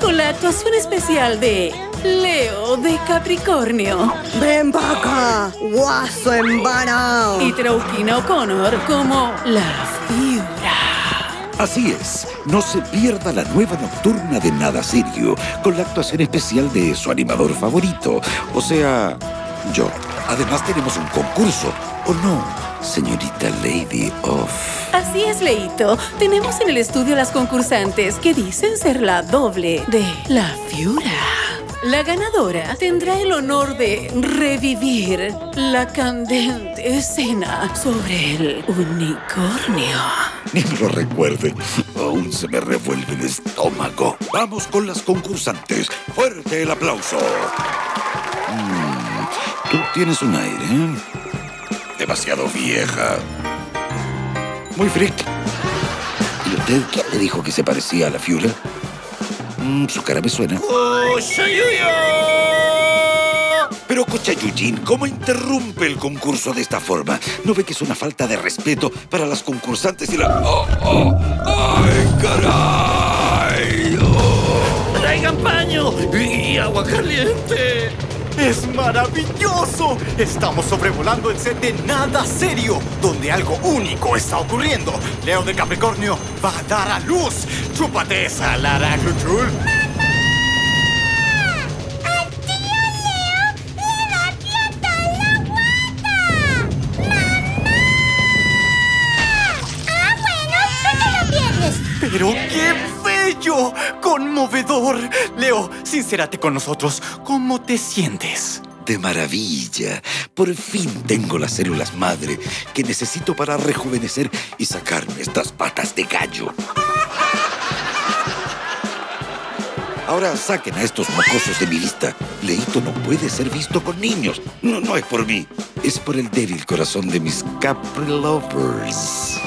Con la actuación especial de Leo de Capricornio Ven acá, guaso embanado. y Trauquina O'Connor como La Fiura. Así es, no se pierda la nueva nocturna de Nada Serio, con la actuación especial de su animador favorito, o sea, yo. Además tenemos un concurso, ¿o no, señorita Lady of... Así es, Leito. Tenemos en el estudio las concursantes que dicen ser la doble de La Fiura. La ganadora tendrá el honor de revivir la candente escena sobre el unicornio. Ni me lo recuerden, aún se me revuelve el estómago. Vamos con las concursantes. Fuerte el aplauso. Mm, tienes un aire, ¿eh? Demasiado vieja. Muy freak. ¿Y usted quién le dijo que se parecía a la Fiura? Mm, su cara me suena. Pero Cochayuyin, ¿cómo interrumpe el concurso de esta forma? ¿No ve que es una falta de respeto para las concursantes y la... ¡Oh, oh! ¡Ay, caray! ¡Oh! ¡Traigan paño y agua caliente! ¡Es maravilloso! Estamos sobrevolando el set de Nada Serio, donde algo único está ocurriendo. Leo de Capricornio va a dar a luz. ¡Chúpate esa, Lara Cluchul! ¡Al tío Leo le da piata la guata! ¡Mamá! Ah, bueno, tú te lo pierdes. ¡Pero qué bello! ¡Conmovedor! Leo, sincérate con nosotros. ¿Cómo te sientes? De maravilla. Por fin tengo las células madre que necesito para rejuvenecer y sacarme estas patas de gallo. Ahora saquen a estos mocosos de mi vista. Leito no puede ser visto con niños. No, no es por mí. Es por el débil corazón de mis Capri Lovers.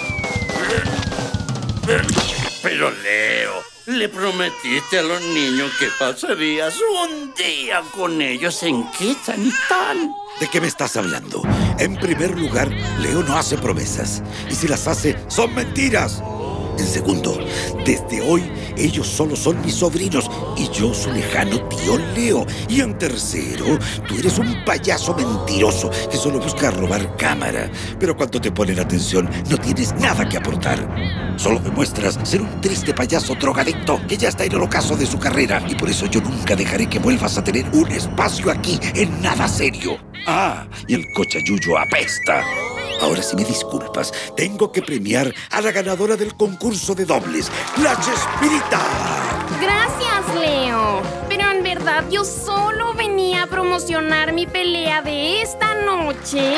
Pero Leo, le prometiste a los niños que pasarías un día con ellos en Quetzalistán. ¿De qué me estás hablando? En primer lugar, Leo no hace promesas. Y si las hace, son mentiras. En segundo, desde hoy ellos solo son mis sobrinos y yo su lejano tío Leo. Y en tercero, tú eres un payaso mentiroso que solo busca robar cámara. Pero cuando te ponen atención, no tienes nada que aportar. Solo demuestras ser un triste payaso drogadicto que ya está en el ocaso de su carrera. Y por eso yo nunca dejaré que vuelvas a tener un espacio aquí en nada serio. Ah, y el cochayuyo apesta. Ahora si me disculpas, tengo que premiar a la ganadora del concurso de dobles, la Chespirita. Gracias, Leo. Pero en verdad yo solo venía a promocionar mi pelea de esta noche.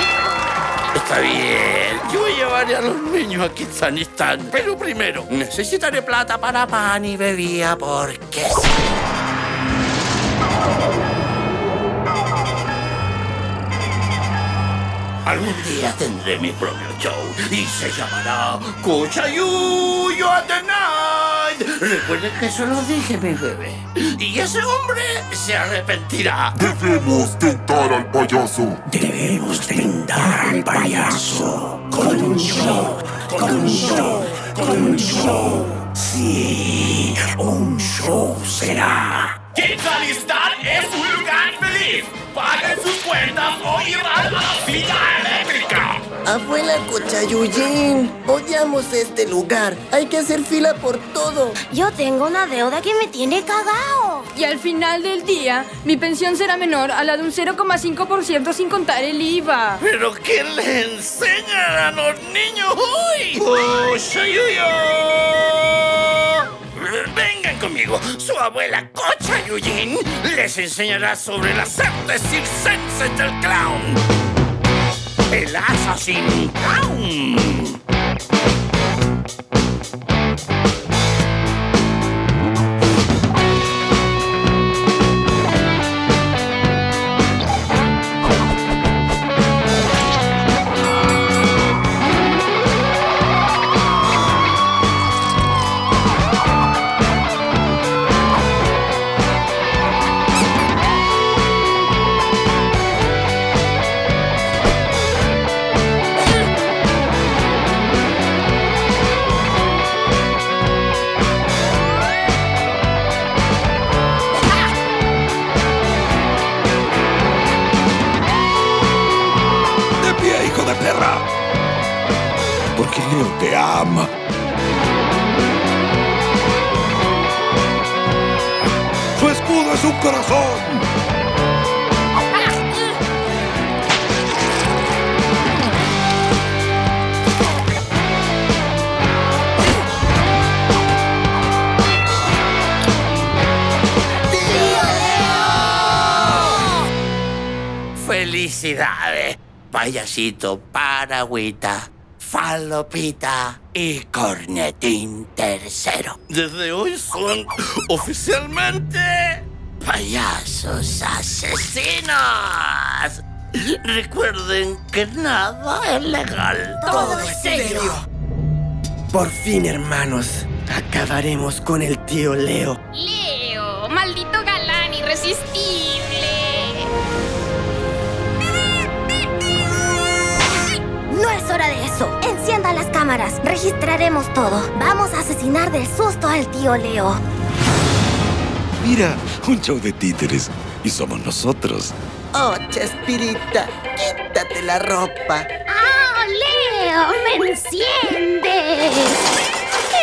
Está bien, yo llevaré a los niños a Quetzalistán. Pero primero, necesitaré plata para pan y bebida porque Algún día tendré mi propio show y se llamará Cuchayuyo at the Night. Recuerden que eso lo dije, mi bebé. Y ese hombre se arrepentirá. Debemos tentar al payaso. Debemos tentar al payaso con un show, con un show, con un show. Sí, un show será. Quetzalistán es un lugar feliz. Paguen sus cuentas o irán a la silla eléctrica. Abuela Cochayuyin, odiamos este lugar. Hay que hacer fila por todo. Yo tengo una deuda que me tiene cagao. Y al final del día, mi pensión será menor a la de un 0,5% sin contar el IVA. ¿Pero qué le enseñan a los niños hoy? Vengan conmigo, su abuela Cocha Yuyin les enseñará sobre las artes circenses del clown. El Assassin Clown. alma. ¡Su escudo es un corazón! ¡Felicidades! Payasito, paragüita, falopita y cornetín tercero. Desde hoy son oficialmente payasos asesinos. Recuerden que nada es legal. Todo es serio. Por fin, hermanos, acabaremos con el tío Leo. Leo, hora de eso. Encienda las cámaras. Registraremos todo. Vamos a asesinar del susto al tío Leo. Mira, un show de títeres. Y somos nosotros. Oh, Chespirita, quítate la ropa. ¡Ah, Leo! ¡Me enciendes!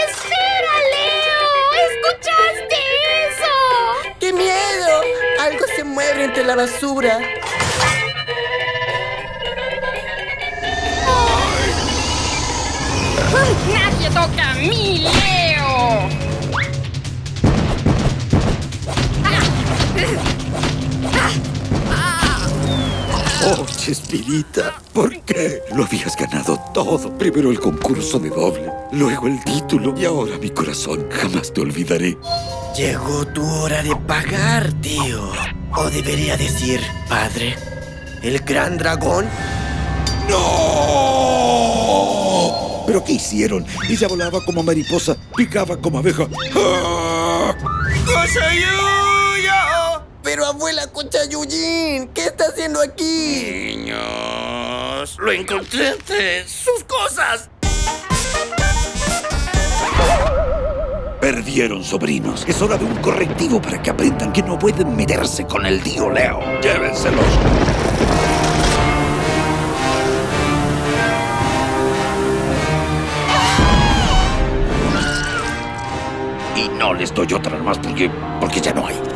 ¡Espera, Leo! ¿Escuchaste eso? ¡Qué miedo! Algo se mueve entre la basura. ¡Nadie toca a mí, Leo! Oh, Chespirita, ¿por qué? Lo habías ganado todo. Primero el concurso de doble, luego el título y ahora mi corazón. Jamás te olvidaré. Llegó tu hora de pagar, tío. O debería decir, padre. ¿El gran dragón? ¡No! ¿Pero qué hicieron? Ella volaba como mariposa, picaba como abeja. ¡Ah! Pero abuela Cochayuyin, ¿qué está haciendo aquí? Niños, lo encontré entre sus cosas. Perdieron sobrinos. Es hora de un correctivo para que aprendan que no pueden meterse con el tío Leo. Llévenselos. No les doy otra más porque, porque ya no hay.